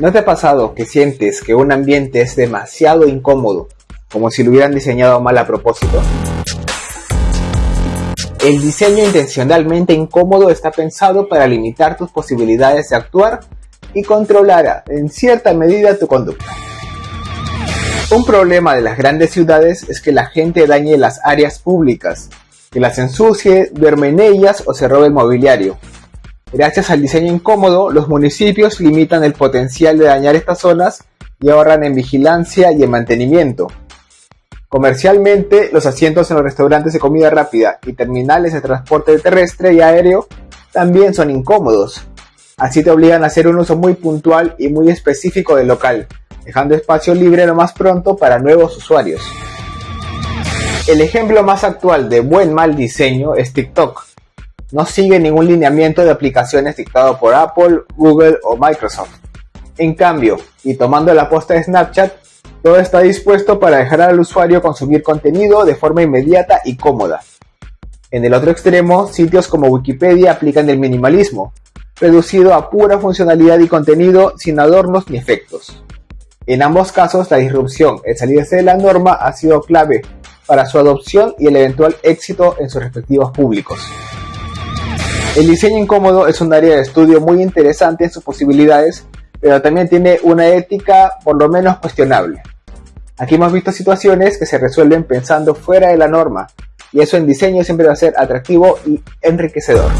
¿No te ha pasado que sientes que un ambiente es demasiado incómodo, como si lo hubieran diseñado mal a propósito? El diseño intencionalmente incómodo está pensado para limitar tus posibilidades de actuar y controlar en cierta medida tu conducta. Un problema de las grandes ciudades es que la gente dañe las áreas públicas, que las ensucie, duerme en ellas o se robe el mobiliario, Gracias al diseño incómodo, los municipios limitan el potencial de dañar estas zonas y ahorran en vigilancia y en mantenimiento. Comercialmente, los asientos en los restaurantes de comida rápida y terminales de transporte terrestre y aéreo también son incómodos. Así te obligan a hacer un uso muy puntual y muy específico del local, dejando espacio libre lo más pronto para nuevos usuarios. El ejemplo más actual de buen mal diseño es TikTok, no sigue ningún lineamiento de aplicaciones dictado por Apple, Google o Microsoft. En cambio, y tomando la posta de Snapchat, todo está dispuesto para dejar al usuario consumir contenido de forma inmediata y cómoda. En el otro extremo, sitios como Wikipedia aplican el minimalismo, reducido a pura funcionalidad y contenido sin adornos ni efectos. En ambos casos, la disrupción, el salirse de la norma, ha sido clave para su adopción y el eventual éxito en sus respectivos públicos. El diseño incómodo es un área de estudio muy interesante en sus posibilidades, pero también tiene una ética por lo menos cuestionable. Aquí hemos visto situaciones que se resuelven pensando fuera de la norma, y eso en diseño siempre va a ser atractivo y enriquecedor.